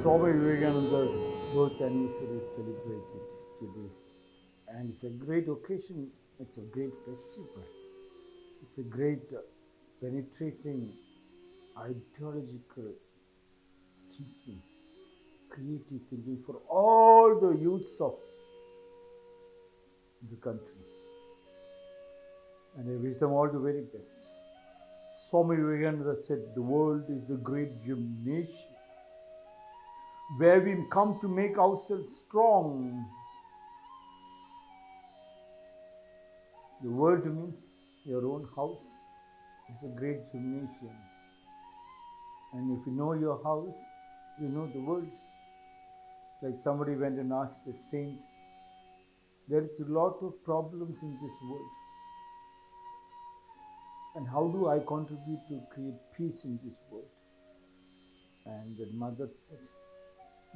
Swami Vivekananda's birth anniversary is celebrated today. And it's a great occasion, it's a great festival. It's a great uh, penetrating ideological thinking, creative thinking for all the youths of the country. And I wish them all the very best. Swami Vivekananda said, The world is a great gymnasium where we come to make ourselves strong. The world means your own house. is a great gymnasium. And if you know your house, you know the world. Like somebody went and asked a saint, there is a lot of problems in this world. And how do I contribute to create peace in this world? And the mother said,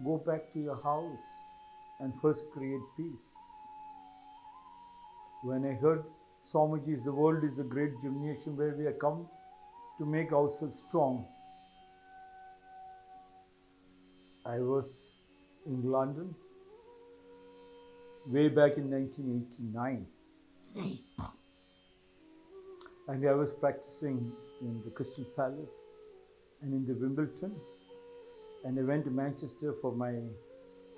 Go back to your house and first create peace. When I heard Swamiji's The world is a great gymnasium where we have come to make ourselves strong, I was in London way back in 1989. and I was practicing in the Crystal Palace and in the Wimbledon. And I went to Manchester for my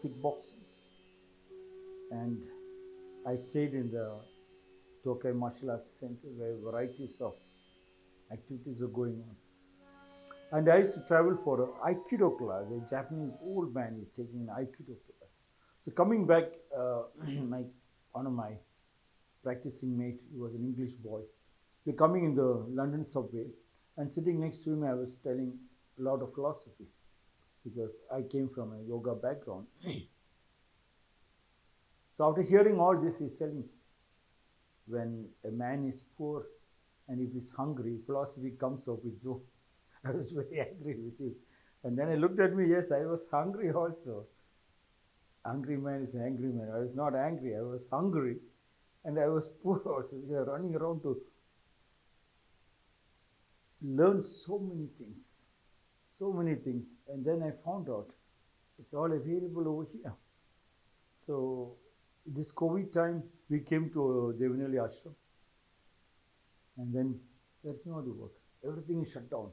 kickboxing. And I stayed in the Tokai Martial Arts Center where varieties of activities are going on. And I used to travel for an Aikido class. A Japanese old man is taking an Aikido class. So coming back, uh, my one of my practicing mate, he was an English boy. We're coming in the London subway, and sitting next to him, I was telling a lot of philosophy because I came from a yoga background. so after hearing all this, he's telling, when a man is poor and if he's hungry, philosophy comes up its own. I was very angry with him. And then he looked at me, yes, I was hungry also. Angry man is an angry man. I was not angry, I was hungry. And I was poor also. We are running around to learn so many things. So many things. And then I found out it's all available over here. So this COVID time, we came to Devanali Ashram. And then there's no other work. Everything is shut down.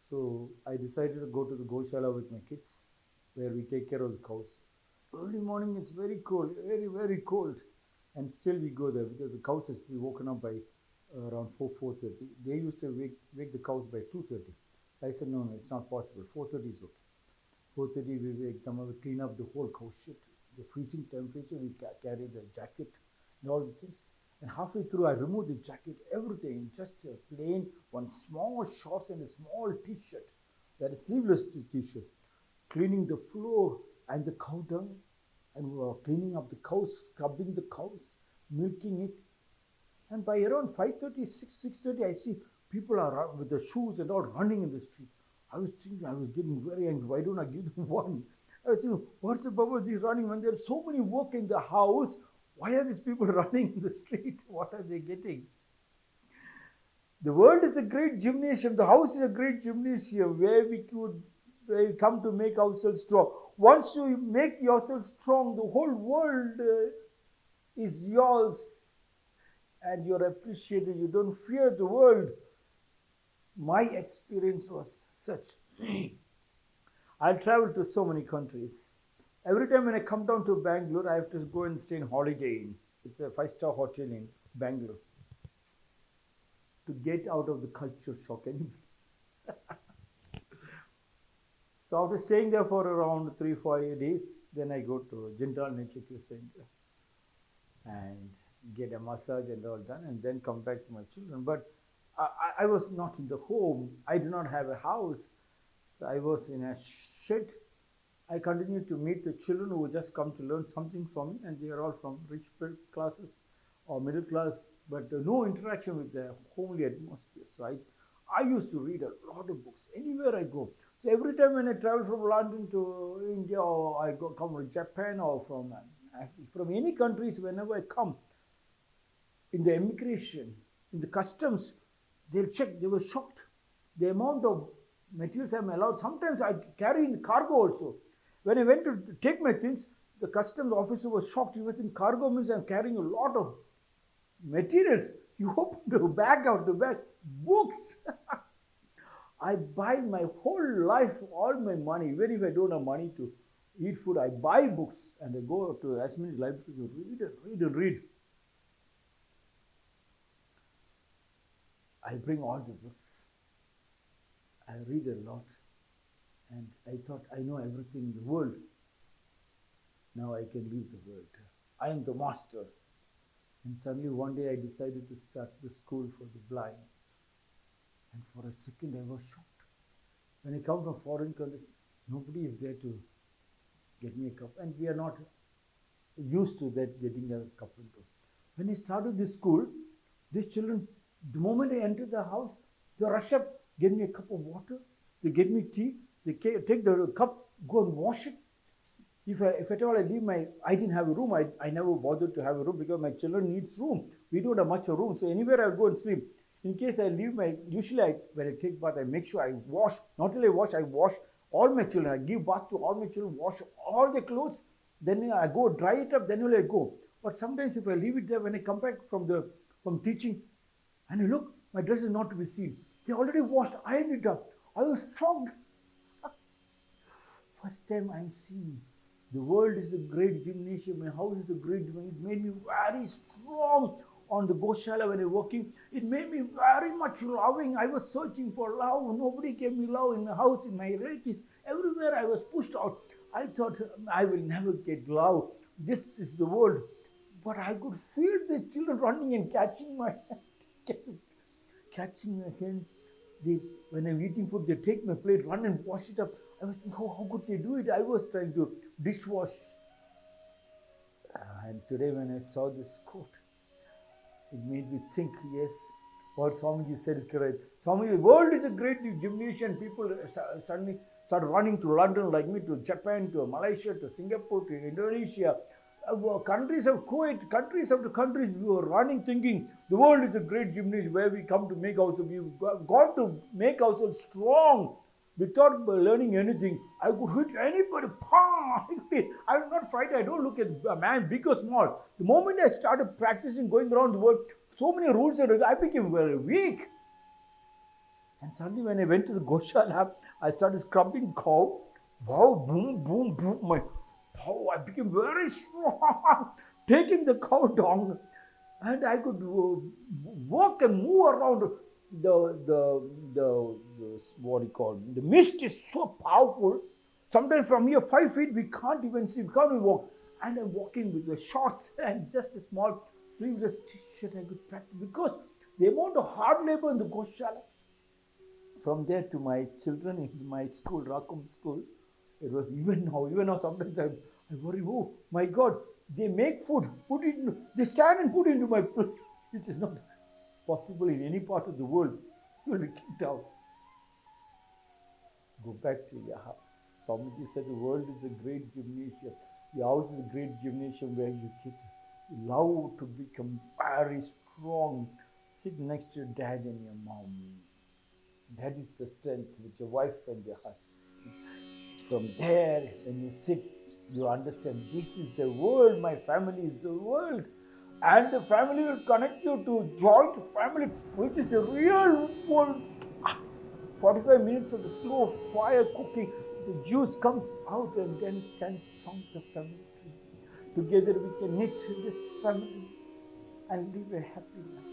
So I decided to go to the Goshala with my kids, where we take care of the cows. Early morning, it's very cold, very, very cold. And still we go there because the cows has to be woken up by uh, around 4, 4.30. They used to wake, wake the cows by 2.30. I said, no, no, it's not possible. 4.30 is okay. 4.30 we them up, we clean up the whole cow shit. The freezing temperature, we ca- carry the jacket and all the things. And halfway through, I removed the jacket, everything, just a plain, one small shorts and a small t-shirt, that is sleeveless t-shirt, cleaning the floor and the cow dung, and we were cleaning up the cows, scrubbing the cows, milking it. And by around 5.30, 6, 6.30, I see people are with their shoes and all running in the street. I was thinking, I was getting very angry. Why don't I give them one? I was thinking, what's the purpose of these running when there's so many work in the house? Why are these people running in the street? What are they getting? The world is a great gymnasium. The house is a great gymnasium where we could where we come to make ourselves strong. Once you make yourself strong, the whole world uh, is yours and you're appreciated. You don't fear the world. My experience was such. I traveled to so many countries. Every time when I come down to Bangalore, I have to go and stay in Holiday Inn. It's a five star hotel in Bangalore. To get out of the culture shock anyway. so after staying there for around three, four days, then I go to Jindal Nature Cure Center and get a massage and all done, and then come back to my children. But I, I- was not in the home. I did not have a house. So I was in a shed. I continued to meet the children who just come to learn something from me, and they are all from rich classes or middle class, but uh, no interaction with the homely atmosphere. So I, I used to read a lot of books anywhere I go. So every time when I travel from London to India, or I go come from Japan, or from uh, from any countries, whenever I come, in the immigration, in the customs, they'll check. They were shocked. The amount of materials I'm allowed. Sometimes I carry in cargo also. When I went to take my things, the customs officer was shocked. He was in cargo means I'm carrying a lot of materials. You open the bag out the bag, books. I buy my whole life, all my money, even if I don't have money to eat food, I buy books and I go to as many libraries to read and read and read. I bring all the books. I read a lot. And I thought I know everything in the world. Now I can leave the world. I am the master. And suddenly one day I decided to start the school for the blind. And for a second I was shocked. When I come from foreign countries, nobody is there to get me a cup. And we are not used to that getting a cup and go. When I started this school, these children, the moment I enter the house, they rush up, get me a cup of water, they get me tea, they take the cup, go and wash it. If, I, if at all I leave my, I didn't have a room, I, I never bothered to have a room because my children needs room. We don't have much room, so anywhere I'll go and sleep. In case I leave my, usually I, when I take bath, I make sure I wash, not only I wash, I wash all my children. I give bath to all my children, wash all the clothes, then I go dry it up, then only I go. But sometimes if I leave it there, when I come back from the from teaching, and look, my dress is not to be seen. They already washed, ironed it up. I was shocked. First time I'm seeing the world is a great gymnasium, my house is a great gymnasium. It made me very strong on the Goshala when I working. It made me very much loving. I was searching for love. Nobody gave me love in the house, in my relatives. Everywhere I was pushed out. I thought I will never get love. This is the world. But I could feel the children running and catching my hand, catching my hand. They, when I'm eating food, they take my plate, run and wash it up. I was thinking, oh, how could they do it? I was trying to dishwash. And today, when I saw this quote, it made me think, yes, what Swamiji said is correct. Swamiji, the world is a great gymnasium. People suddenly start running to London like me, to Japan, to Malaysia, to Singapore, to Indonesia. Uh, countries of Kuwait, countries after countries, we were running thinking the world is a great gymnasium where we come to make ourselves, we've got to make ourselves strong without learning anything. I could hit anybody. I'm not frightened. I don't look at a man big or small. The moment I started practicing going around the world, so many rules, I became very weak. And suddenly, when I went to the Goshala, I started scrubbing cow. Wow, boom, boom, boom. My I became very strong, taking the cow dung and I could uh, walk and move around the, the, the, the, what you call the mist is so powerful. Sometimes from here, five feet, we can't even see, we can't even walk. And I'm walking with the shorts and just a small sleeveless t-shirt I could practice because the amount of hard labor in the Goshala. From there to my children in my school, Rakum school, it was even now, even now sometimes I, I worry, oh my God, they make food, put it, in, they stand and put it into my plate. It is not possible in any part of the world, you will be kicked out. Go back to your house. Swamiji said the world is a great gymnasium. Your house is a great gymnasium where you get love to become very strong. Sit next to your dad and your mom. That is the strength with your wife and your husband. From there, when you sit, you understand this is the world, my family is the world and the family will connect you to joint family, which is the real world. Ah, 45 minutes of the slow fire cooking, the juice comes out and then stands strong the family. Together we can knit this family and live a happy life.